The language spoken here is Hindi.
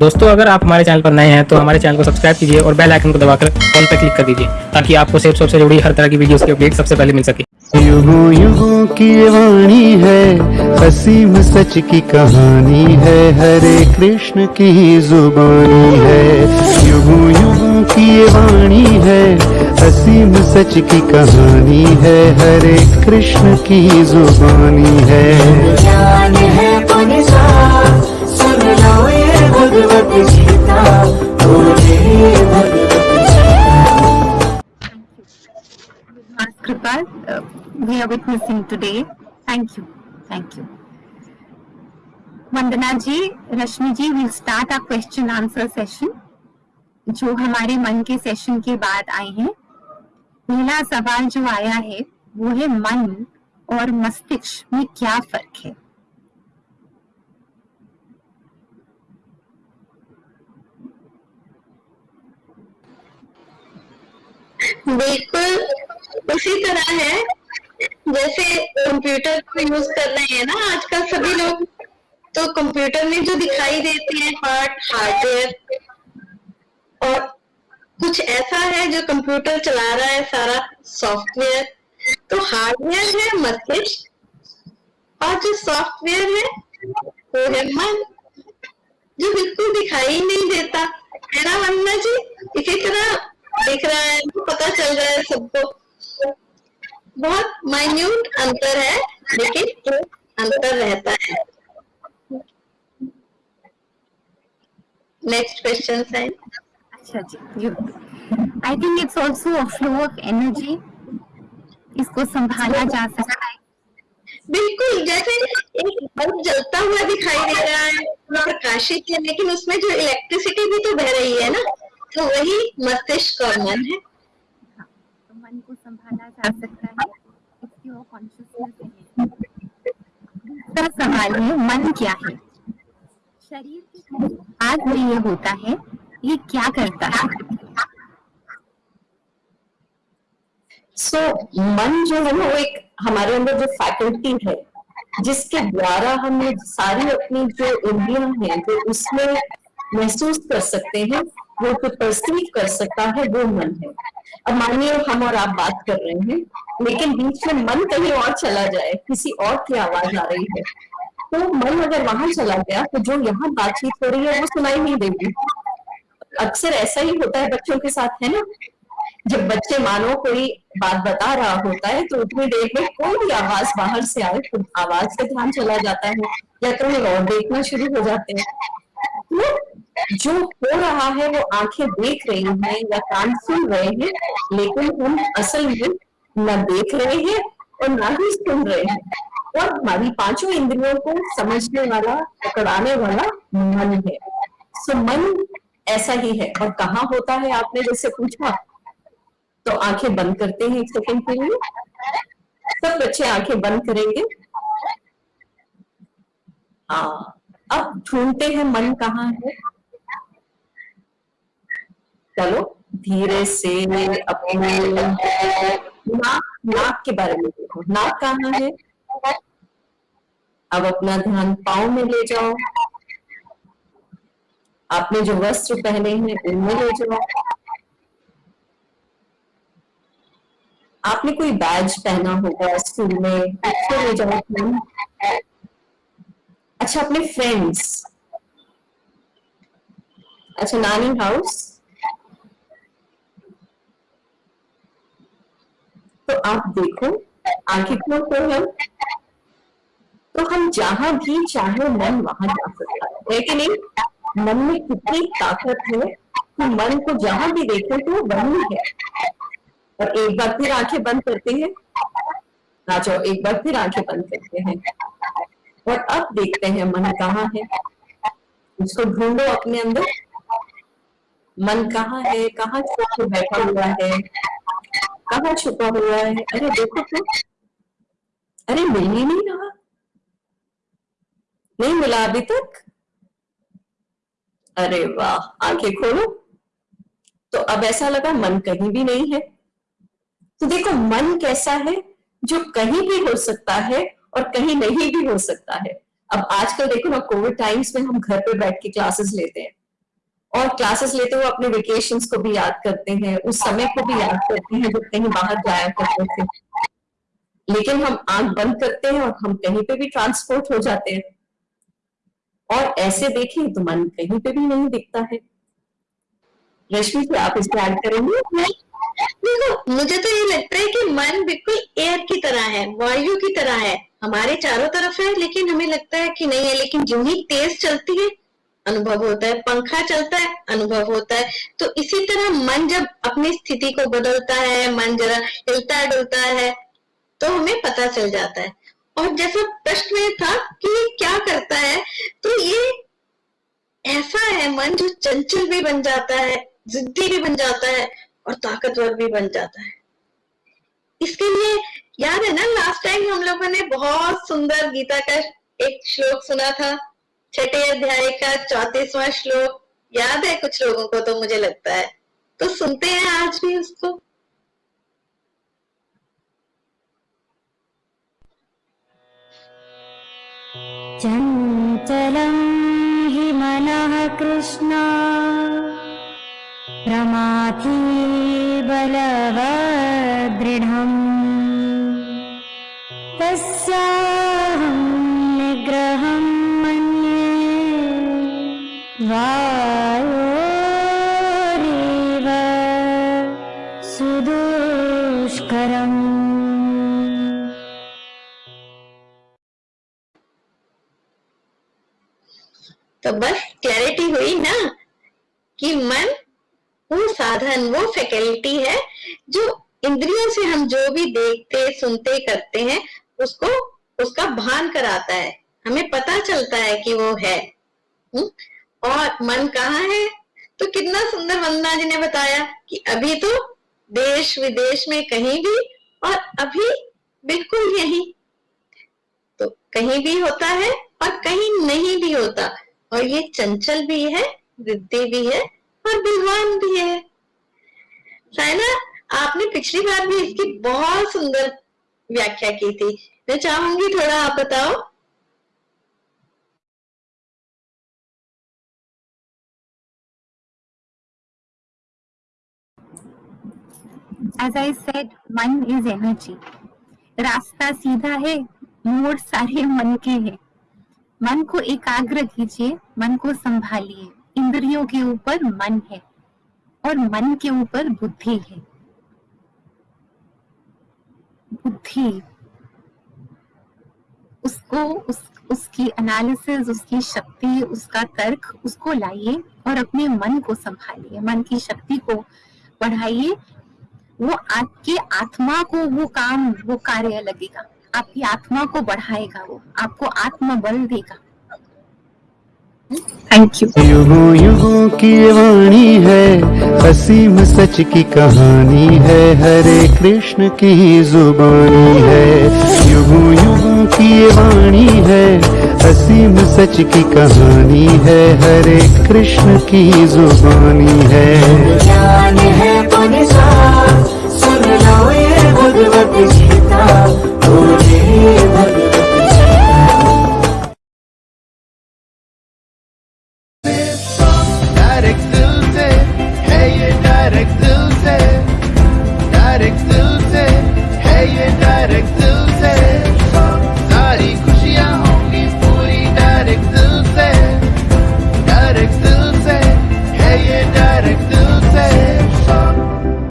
दोस्तों अगर आप हमारे चैनल पर नए हैं तो हमारे चैनल को सब्सक्राइब कीजिए और बेल आइकन को दबाकर ऑल पर क्लिक कर दीजिए ताकि आपको सेफ़ शॉप से जुड़ी हर तरह की वीडियोस की अपडेट सबसे पहले मिल सके। युगों युगों की वाणी है असीम सच की कहानी है हरे कृष्ण की जुबानी है। युगों युगों की वाणी है असीम सच की कहानी है हरे कृष्ण की जुबानी है। ज्ञान है ये बोले. Vandana ji Rashmi ji will start a question answer session जो हमारे मन के सेशन के बाद आए हैं, पहला सवाल जो आया है, वो है मन और मस्तिष्क में क्या फ़र्क है? बिल्कुल, उसी तरह है। जैसे कंप्यूटर को यूज़ कर रहे हैं ना आजकल सभी लोग तो कंप्यूटर में जो दिखाई देते हैं पार्ट हार्डवेयर और कुछ ऐसा है जो कंप्यूटर चला रहा है सारा सॉफ्टवेयर तो हार्डवेयर है मस्तिष्क, और जो सॉफ्टवेयर है, वो है मन, जो बिल्कुल दिखाई नहीं देता। है ना वंदना जी? इसी तरह दिख रहा है पता चल रहा है सबको। बहुत माइन्यूट अंतर है लेकिन अंतर रहता है। नेक्स्ट क्वेश्चन है अच्छा जी I think it's also a flow of energy इसको संभाला जा सकता है। बिल्कुल जैसे एक बल्ब जलता हुआ दिखाई दे रहा है प्रकाशित है लेकिन उसमें जो इलेक्ट्रिसिटी भी तो बह रही है ना तो वही मस्तिष्क और मन है। तो मन को संभाला जा सकता है। इसकी वो कॉन्शियसनेस है। दूसरा सवाल है मन क्या है? शरीर के आज में ये होता है ये क्या करता है? सो मन जो है ना वो एक हमारे अंदर जो फैकल्टी है जिसके द्वारा हम सारी अपनी जो इंद्रियाँ हैं जो उसमें महसूस कर सकते हैं वो जो परसीव कर सकता है, वो मन है। अब मानिए, हम और आप बात कर रहे हैं, लेकिन बीच में मन कहीं और चला जाए, किसी और की आवाज़ आ रही है। तो मन अगर वहाँ चला गया तो जो यहाँ बातचीत हो रही है, वो सुनाई नहीं देगी। अक्सर ऐसा ही होता है बच्चों के साथ, है ना? जब बच्चे मानो कोई बात बता रहा होता है तो उतनी देर में कोई भी आवाज़ बाहर से आए तो आवाज़ पे ध्यान चला जाता है। या कहीं और देखना शुरू हो जाते हैं। तो जो हो रहा है वो आँखें देख रही हैं या कान सुन रहे हैं, लेकिन हम असल में न देख रहे हैं और ना ही सुन रहे हैं। और हमारी पाँचों इंद्रियों को समझने वाला, पकड़ाने वाला मन है। सो मन ऐसा ही है। और कहाँ होता है? आपने जैसे पूछा। तो आँखें बंद करते हैं एक सेकंड के लिए। सब बच्चे आँखें बंद करेंगे। हाँ। अब ढूंढते हैं मन कहाँ है। चलो, धीरे से अपने नाक नाक के बारे में देखो। नाक कहाँ है? अब अपना ध्यान पाओ में ले जाओ। आपने जो वस्त्र पहने हैं, उनमें ले जाओ। आपने कोई बैज पहना होगा स्कूल में, उसको ले जाओ। अच्छा अपने फ्रेंड्स अच्छा नानी हाउस आप देखो आँखें खोल कर हम तो हम जहाँ भी चाहे मन वहाँ जा सकता है। कि नहीं? मन में कितनी ताकत है कि मन को जहाँ भी देखे तो वही है। और एक बार फिर आँखें बंद करते हैं। आ जाओ, एक बार फिर आँखें बंद करते हैं। और अब देखते हैं मन कहाँ है। उसको ढूंढो अपने अंदर। मन कहाँ है? कहाँ बैठा हुआ है? कहाँ छुपा हुआ है अरे देखो तो अरे मिल ही नहीं रहा नहीं मिला अभी तक अरे वाह, आँखें खोलो। तो अब ऐसा लगा मन कहीं भी नहीं है। तो देखो, मन कैसा है जो कहीं भी हो सकता है और कहीं नहीं भी हो सकता है। अब आजकल देखो ना, कोविड टाइम्स में हम घर पे बैठ के क्लासेस लेते हैं। और क्लासेस लेते हुए अपने वेकेशन को भी याद करते हैं, उस समय को भी याद करते हैं जब कहीं बाहर जाया करते थे। लेकिन हम आँख बंद करते हैं और हम कहीं पे भी ट्रांसपोर्ट हो जाते हैं। और ऐसे देखें तो मन कहीं पे भी नहीं दिखता है। रश्मि जी, आप इस पे ऐड करेंगे? देखो, मुझे तो ये लगता है कि मन बिल्कुल एयर की तरह है, वायु की तरह है। हमारे चारों तरफ़ है, लेकिन हमें लगता है कि नहीं है, लेकिन जो ही तेज चलती है अनुभव होता है, पंखा चलता है, अनुभव होता है। तो इसी तरह मन जब अपनी स्थिति को बदलता है, मन जरा हिलता डुलता है तो हमें पता चल जाता है। और जैसा प्रश्न में था कि ये क्या करता है तो ये ऐसा है मन जो चंचल भी बन जाता है, जिद्दी भी बन जाता है और ताकतवर भी बन जाता है। इसके लिए याद है ना लास्ट टाइम हम लोगों ने बहुत सुंदर गीता का एक श्लोक सुना था छठे अध्याय का चौतीसवां श्लोक याद है कुछ लोगों को तो मुझे लगता है? तो सुनते हैं आज भी उसको। चञ्चलं हि मनः कृष्ण। प्रमाथि बलवदृढम् तस्याहं तो बस क्लैरिटी हुई ना कि मन वो साधन, वो फैकल्टी है जो इंद्रियों से हम जो भी देखते, सुनते, करते हैं, उसको, उसका भान कराता है। हमें पता चलता है कि वो है। हुँ? और मन कहाँ है? तो कितना सुंदर वंदना जी ने बताया कि अभी तो देश विदेश में कहीं भी और अभी बिल्कुल यही। तो कहीं भी होता है और कहीं नहीं भी होता। और ये चंचल भी है वृद्धि भी है और बलवान भी है। साइना आपने पिछली बार भी इसकी बहुत सुंदर व्याख्या की थी। मैं चाहूँगी थोड़ा आप बताओ as I said, मन इज़ एनर्जी रास्ता सीधा है मोड़ सारे मन के हैं। मन को एकाग्र कीजिए मन को संभालिए। इंद्रियों के ऊपर मन है और मन के ऊपर बुद्धि है। बुद्धि उसको उस उसकी एनालिसिस उसकी शक्ति उसका तर्क उसको लाइए और अपने मन को संभालिए। मन की शक्ति को बढ़ाइए वो आपकी आत्मा को वो काम वो कार्य लगेगा। आपकी आत्मा को बढ़ाएगा वो आपको आत्मबल देगा। थैंक यू युगों युगों की वाणी है असीम सच की कहानी है हरे कृष्ण की जुबानी है। युगों युगों की वाणी है असीम सच की कहानी है हरे कृष्ण की जुबानी है। ज्ञान है